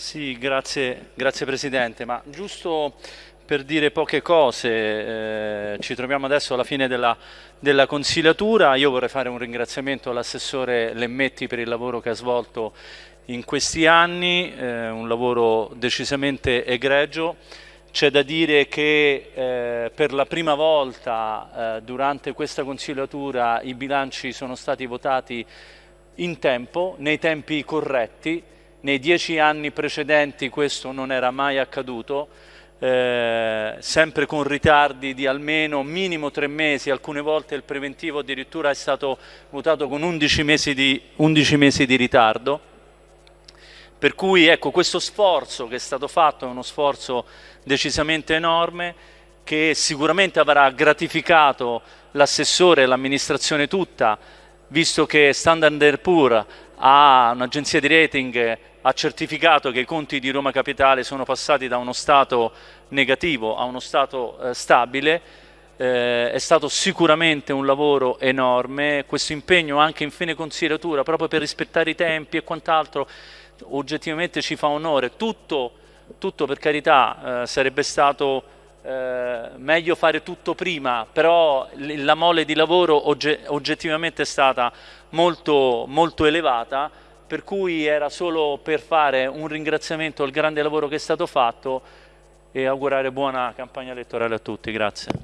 Sì, grazie, grazie Presidente, ma giusto per dire poche cose, eh, ci troviamo adesso alla fine della, della, consigliatura, io vorrei fare un ringraziamento all'assessore Lemmetti per il lavoro che ha svolto in questi anni, eh, un lavoro decisamente egregio, c'è da dire che eh, per la prima volta eh, durante questa consigliatura i bilanci sono stati votati in tempo, nei tempi corretti, nei dieci anni precedenti questo non era mai accaduto, eh, sempre con ritardi di almeno minimo tre mesi, alcune volte il preventivo addirittura è stato votato con 11 mesi di, 11 mesi di ritardo. Per cui ecco, questo sforzo che è stato fatto è uno sforzo decisamente enorme che sicuramente avrà gratificato l'assessore e l'amministrazione tutta, visto che Standard Poor's ha un'agenzia di rating ha certificato che i conti di Roma Capitale sono passati da uno stato negativo a uno stato eh, stabile, eh, è stato sicuramente un lavoro enorme, questo impegno anche in fine consideratura proprio per rispettare i tempi e quant'altro oggettivamente ci fa onore, tutto, tutto per carità eh, sarebbe stato eh, meglio fare tutto prima, però la mole di lavoro ogge oggettivamente è stata molto, molto elevata, per cui era solo per fare un ringraziamento al grande lavoro che è stato fatto e augurare buona campagna elettorale a tutti. Grazie.